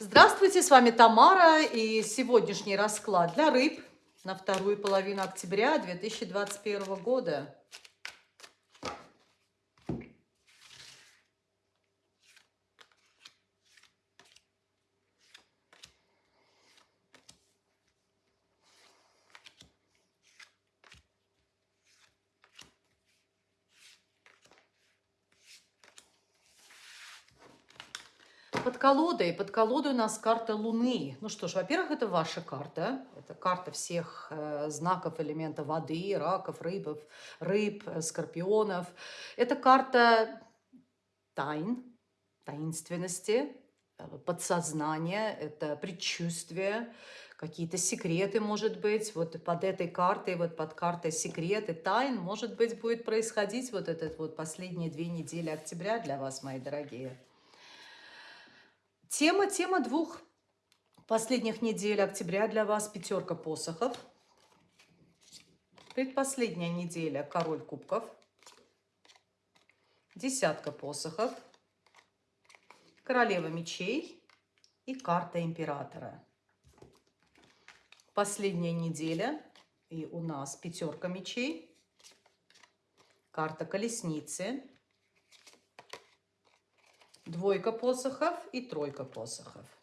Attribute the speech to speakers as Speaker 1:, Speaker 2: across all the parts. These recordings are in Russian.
Speaker 1: Здравствуйте, с вами Тамара и сегодняшний расклад для рыб на вторую половину октября 2021 года. Под колодой, под колодой у нас карта Луны. Ну что ж, во-первых, это ваша карта. Это карта всех э, знаков элемента воды, раков, рыбов, рыб, э, скорпионов. Это карта тайн, таинственности, э, подсознания, это предчувствие, какие-то секреты, может быть, вот под этой картой, вот под картой секреты, тайн, может быть, будет происходить вот этот вот последние две недели октября для вас, мои дорогие. Тема, тема двух последних недель октября для вас пятерка посохов. Предпоследняя неделя король кубков. Десятка посохов. Королева мечей и карта императора. Последняя неделя и у нас пятерка мечей. Карта колесницы двойка посохов и тройка посохов.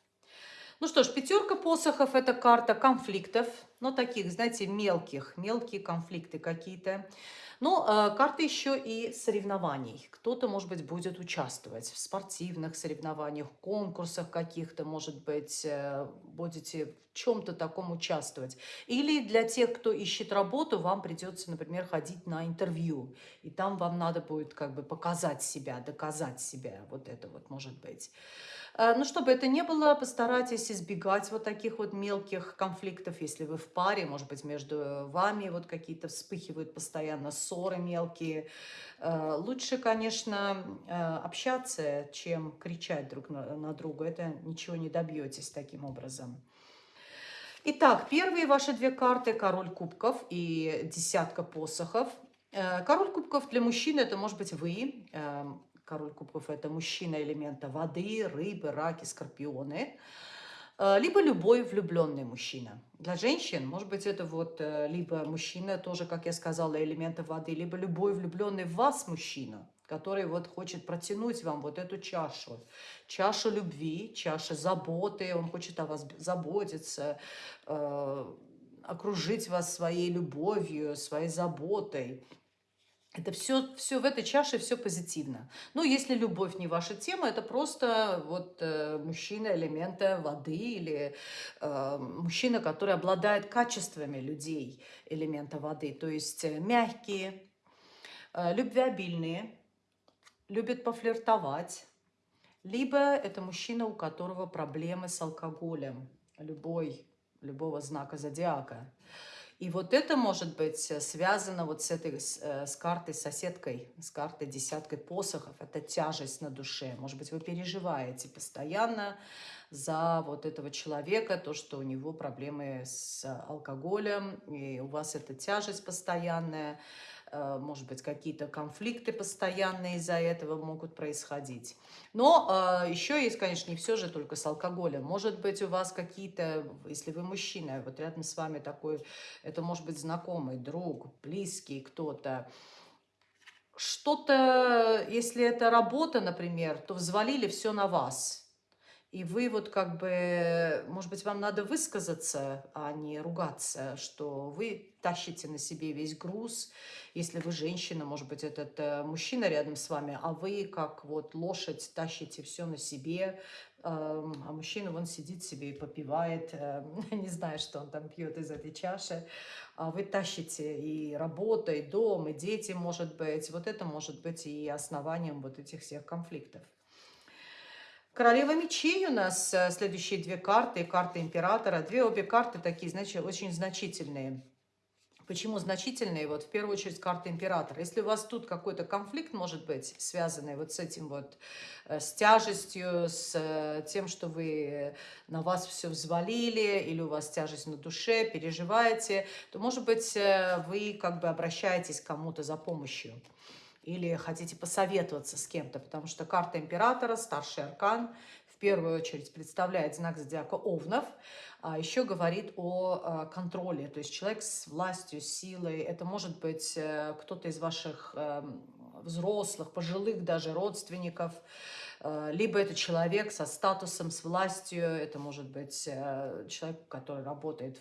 Speaker 1: Ну что ж, пятерка посохов – это карта конфликтов, но таких, знаете, мелких, мелкие конфликты какие-то. Но э, карта еще и соревнований. Кто-то, может быть, будет участвовать в спортивных соревнованиях, конкурсах каких-то, может быть, э, будете в чем-то таком участвовать. Или для тех, кто ищет работу, вам придется, например, ходить на интервью. И там вам надо будет как бы показать себя, доказать себя. Вот это вот может быть. Э, Но ну, чтобы это не было, постарайтесь избегать вот таких вот мелких конфликтов, если вы в паре, может быть, между вами вот какие-то вспыхивают постоянно ссоры мелкие. Э, лучше, конечно, э, общаться, чем кричать друг на друга. Это ничего не добьетесь таким образом. Итак, первые ваши две карты – король кубков и десятка посохов. Король кубков для мужчины – это может быть вы, эм, король кубков – это мужчина элемента воды, рыбы, раки, скорпионы. Э, либо любой влюбленный мужчина. Для женщин, может быть, это вот э, либо мужчина, тоже, как я сказала, элемента воды, либо любой влюбленный в вас мужчина, который вот хочет протянуть вам вот эту чашу. Чашу любви, чаша заботы, он хочет о вас заботиться, э, окружить вас своей любовью, своей заботой. Это все, все в этой чаше, все позитивно. Ну, если любовь не ваша тема, это просто вот э, мужчина элемента воды или э, мужчина, который обладает качествами людей элемента воды. То есть э, мягкие, э, любвеобильные, любят пофлиртовать. Либо это мужчина, у которого проблемы с алкоголем, любой, любого знака зодиака. И вот это может быть э, связано вот с этой, с, э, с картой соседкой, с картой десяткой посохов. Это тяжесть на душе. Может быть, вы переживаете постоянно за вот этого человека, то, что у него проблемы с алкоголем, и у вас эта тяжесть постоянная. Э, может быть, какие-то конфликты постоянные из-за этого могут происходить. Но э, еще есть, конечно, не все же только с алкоголем. Может быть, у вас какие-то, если вы мужчина, вот рядом с вами такой, это может быть знакомый, друг, близкий кто-то, что-то, если это работа, например, то взвалили все на вас – и вы вот как бы, может быть, вам надо высказаться, а не ругаться, что вы тащите на себе весь груз. Если вы женщина, может быть, этот э, мужчина рядом с вами, а вы как вот лошадь тащите все на себе, а мужчина вон сидит себе и попивает, э, не знаю, что он там пьет из этой чаши, а вы тащите и работа, и дом, и дети, может быть. Вот это может быть и основанием вот этих всех конфликтов. Королева мечей у нас э, следующие две карты, карта императора. Две обе карты такие, значит, очень значительные. Почему значительные? Вот в первую очередь карта императора. Если у вас тут какой-то конфликт может быть, связанный вот с этим вот, э, с тяжестью, с э, тем, что вы на вас все взвалили, или у вас тяжесть на душе, переживаете, то, может быть, вы как бы обращаетесь к кому-то за помощью или хотите посоветоваться с кем-то, потому что карта императора, старший аркан, в первую очередь представляет знак зодиака Овнов, а еще говорит о а, контроле, то есть человек с властью, силой. Это может быть э, кто-то из ваших эм, взрослых, пожилых даже родственников, э, либо это человек со статусом, с властью, это может быть э, человек, который работает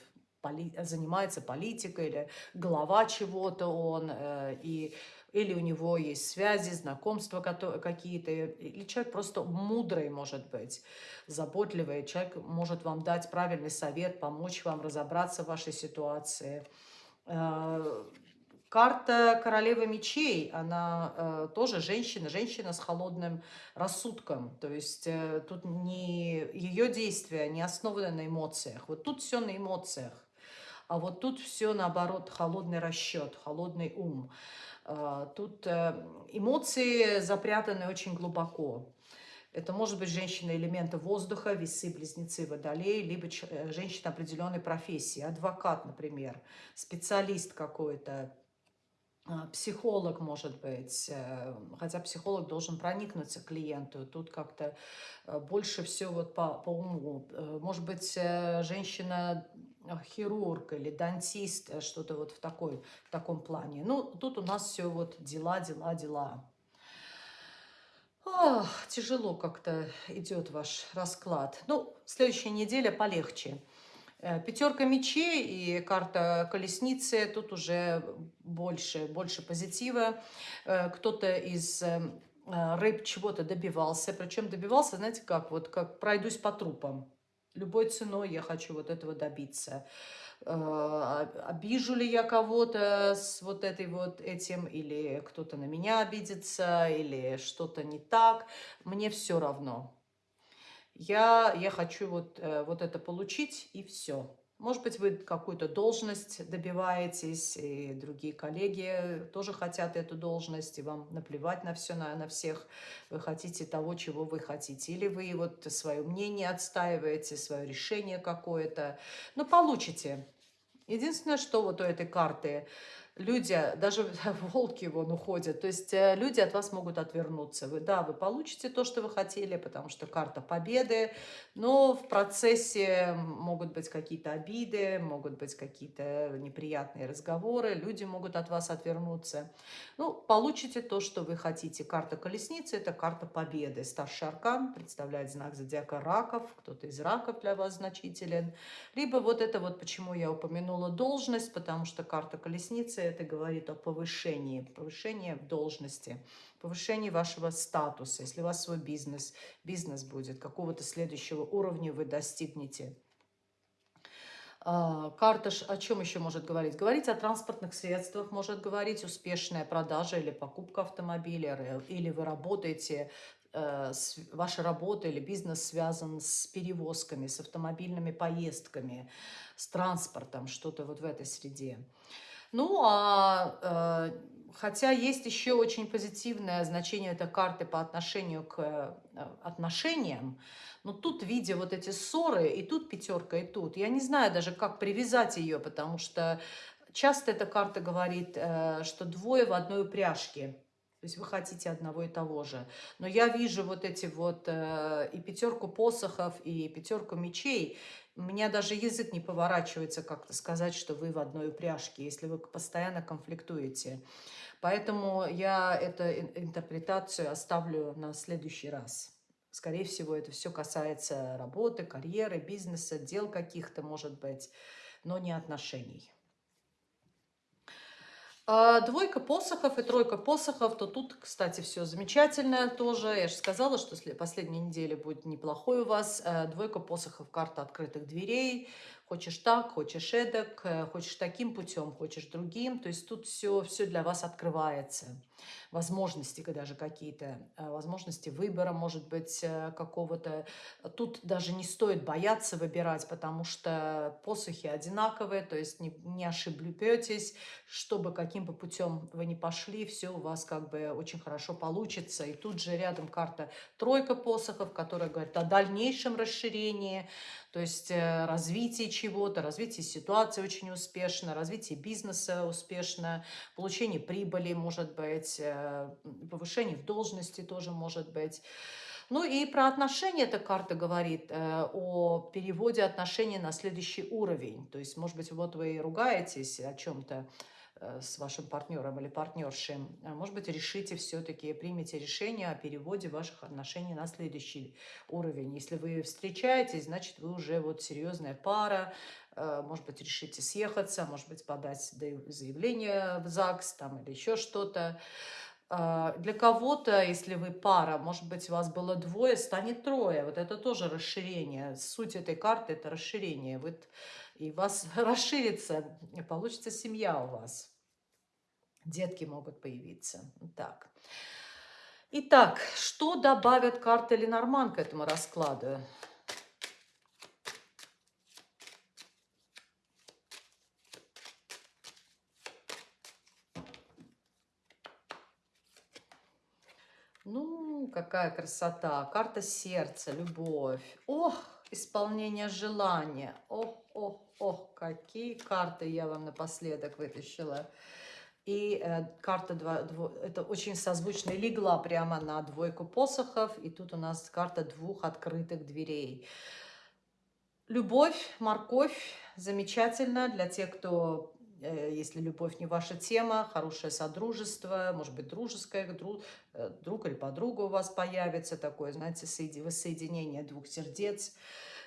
Speaker 1: занимается политикой или глава чего-то он, и или у него есть связи, знакомства какие-то, или человек просто мудрый может быть, заботливый, человек может вам дать правильный совет, помочь вам разобраться в вашей ситуации. Э, карта королевы мечей, она э, тоже женщина, женщина с холодным рассудком. То есть э, тут не ее действия не основаны на эмоциях. Вот тут все на эмоциях. А вот тут все наоборот, холодный расчет, холодный ум. А, тут э, эмоции запрятаны очень глубоко. Это может быть женщина элемента воздуха, весы, близнецы, водолей, либо э, женщина определенной профессии, адвокат, например, специалист какой-то, а, психолог, может быть, э, хотя психолог должен проникнуться к клиенту. Тут как-то больше все вот по, по уму. Может быть, женщина хирург или дантист, э, что-то вот в, такой, в таком плане. Ну, тут у нас все вот дела, дела, дела. Ох, тяжело как-то идет ваш расклад. Ну, следующая неделя полегче. Э, Пятерка мечей и карта колесницы. Тут уже больше, больше позитива. Э, кто-то из рыб чего-то добивался. Причем добивался, знаете, как вот как пройдусь по трупам любой ценой я хочу вот этого добиться. Э, обижу ли я кого-то с вот этой вот этим, или кто-то на меня обидится, или что-то не так, мне все равно. Я, я хочу вот, э, вот это получить, и все. Может быть, вы какую-то должность добиваетесь, и другие коллеги тоже хотят эту должность, и вам наплевать на все, на, на всех. Вы хотите того, чего вы хотите. Или вы вот свое мнение отстаиваете, свое решение какое-то. Но получите. Единственное, что вот у этой карты – люди, даже волки вон уходят, то есть э, люди от вас могут отвернуться. Вы, да, вы получите то, что вы хотели, потому что карта победы, но в процессе могут быть какие-то обиды, могут быть какие-то неприятные разговоры, люди могут от вас отвернуться. Ну, получите то, что вы хотите. Карта колесницы – это карта победы. Старший аркан представляет знак зодиака раков, кто-то из раков для вас значителен. Либо вот это вот, почему я упомянула должность, потому что карта колесницы это говорит о повышении, повышении в должности, повышении вашего статуса. Если у вас свой бизнес, бизнес будет, какого-то следующего уровня вы достигнете. А, карта о чем еще может говорить? Говорить о транспортных средствах, может говорить успешная продажа или покупка автомобиля, или вы работаете, э, ваша работа или бизнес связан с перевозками, с автомобильными поездками, с транспортом, что-то вот в этой среде. Ну, а э, хотя есть еще очень позитивное значение этой карты по отношению к э, отношениям, но тут, видя вот эти ссоры, и тут пятерка, и тут, я не знаю даже, как привязать ее, потому что часто эта карта говорит, э, что двое в одной упряжке. То есть вы хотите одного и того же. Но я вижу вот эти вот э, и пятерку посохов, и пятерку мечей. У меня даже язык не поворачивается как-то сказать, что вы в одной упряжке, если вы постоянно конфликтуете. Поэтому я эту интерпретацию оставлю на следующий раз. Скорее всего, это все касается работы, карьеры, бизнеса, дел каких-то, может быть, но не отношений. А, двойка посохов и тройка посохов, то тут, кстати, все замечательно тоже. Я же сказала, что последняя неделя будет неплохой у вас. Э, двойка посохов, карта открытых дверей. Хочешь так, хочешь эдак, э, хочешь таким путем, хочешь другим. То есть тут все, все для вас открывается возможности даже какие-то, э, возможности выбора, может быть, э, какого-то. Тут даже не стоит бояться выбирать, потому что посохи одинаковые, то есть не, не ошибетесь, чтобы каким бы путем вы ни пошли, все у вас как бы очень хорошо получится. И тут же рядом карта тройка посохов, которая говорит о дальнейшем расширении, то есть э, развитие чего-то, развитие ситуации очень успешно, развитие бизнеса успешно, получение прибыли, может быть, повышение в должности тоже может быть. Ну и про отношения эта карта говорит э, о переводе отношений на следующий уровень. То есть, может быть, вот вы ругаетесь о чем-то, Э, с вашим партнером или партнершей, а может быть, решите все-таки, примите решение о переводе ваших отношений на следующий уровень. Если вы встречаетесь, значит, вы уже вот серьезная пара, э, может быть, решите съехаться, может быть, подать заявление в ЗАГС там, или еще что-то. Для кого-то, если вы пара, может быть, у вас было двое, станет трое. Вот это тоже расширение. Суть этой карты – это расширение. Вот, и вас расширится, получится семья у вас. Детки могут появиться. Так. Итак, что добавят карты Ленорман к этому раскладу? Какая красота. Карта сердца, любовь. Ох, исполнение желания. Ох, ох, ох, какие карты я вам напоследок вытащила. И э, карта 2, 2, это очень созвучно легла прямо на двойку посохов. И тут у нас карта двух открытых дверей. Любовь, морковь, замечательно для тех, кто, если любовь не ваша тема, хорошее содружество, может быть, дружеское, друг, э, друг или подруга у вас появится, такое, знаете, воссоединение двух сердец.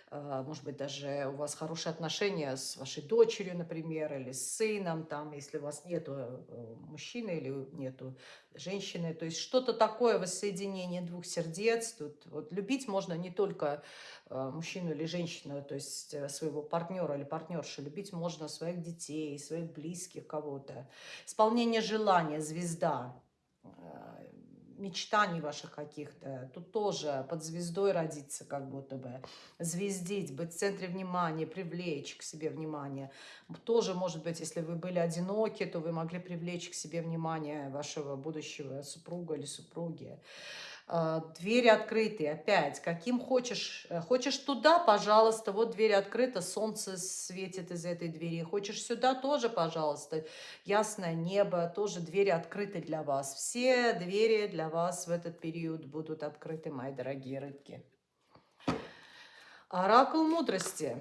Speaker 1: А, может быть, даже у вас хорошие отношения с вашей дочерью, например, или с сыном, там, если у вас нету э, мужчины или нету женщины. То есть что-то такое воссоединение двух сердец. Тут вот любить можно не только э, мужчину или женщину, то есть э, своего партнера или партнершу. Любить можно своих детей, своих близких, кого-то. Исполнение желания, звезда мечтаний ваших каких-то. Тут тоже под звездой родиться как будто бы. Звездить, быть в центре внимания, привлечь к себе внимание. Тоже, может быть, если вы были одиноки, то вы могли привлечь к себе внимание вашего будущего супруга или супруги. А, двери открыты, опять, каким хочешь. Э, хочешь туда, пожалуйста, вот дверь открыта, солнце светит из этой двери. Хочешь сюда, тоже, пожалуйста, ясное небо, тоже двери открыты для вас. Все двери для вас в этот период будут открыты, мои дорогие рыбки. Оракул мудрости.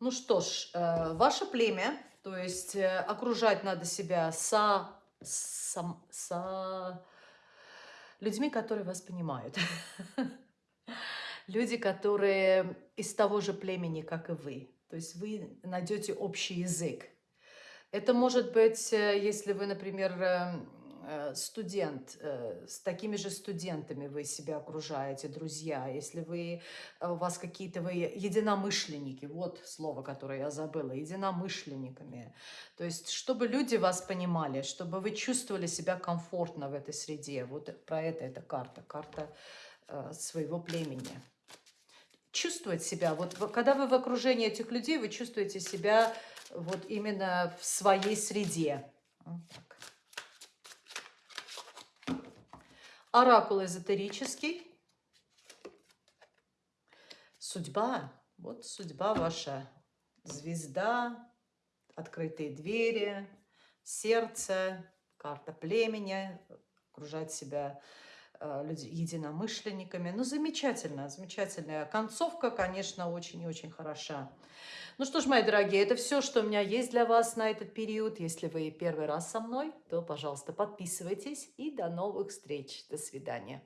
Speaker 1: Ну что ж, э, ваше племя, то есть э, окружать надо себя со, со, со людьми, которые вас понимают. Люди, которые из того же племени, как и вы. То есть вы найдете общий язык. Это может быть, э, если вы, например, эм, студент, э, с такими же студентами вы себя окружаете, друзья, если вы, э, у вас какие-то вы единомышленники, вот слово, которое я забыла, единомышленниками. То есть, чтобы люди вас понимали, чтобы вы чувствовали себя комфортно в этой среде. Вот про это эта карта, карта своего племени. Чувствовать себя, вот когда вы в окружении этих людей, вы чувствуете себя вот именно в своей среде. Вот так. Оракул эзотерический. Судьба. Вот судьба ваша. Звезда, открытые двери, сердце, карта племени, окружать себя единомышленниками. Ну, замечательно, замечательная концовка, конечно, очень и очень хороша. Ну что ж, мои дорогие, это все, что у меня есть для вас на этот период. Если вы первый раз со мной, то, пожалуйста, подписывайтесь и до новых встреч. До свидания.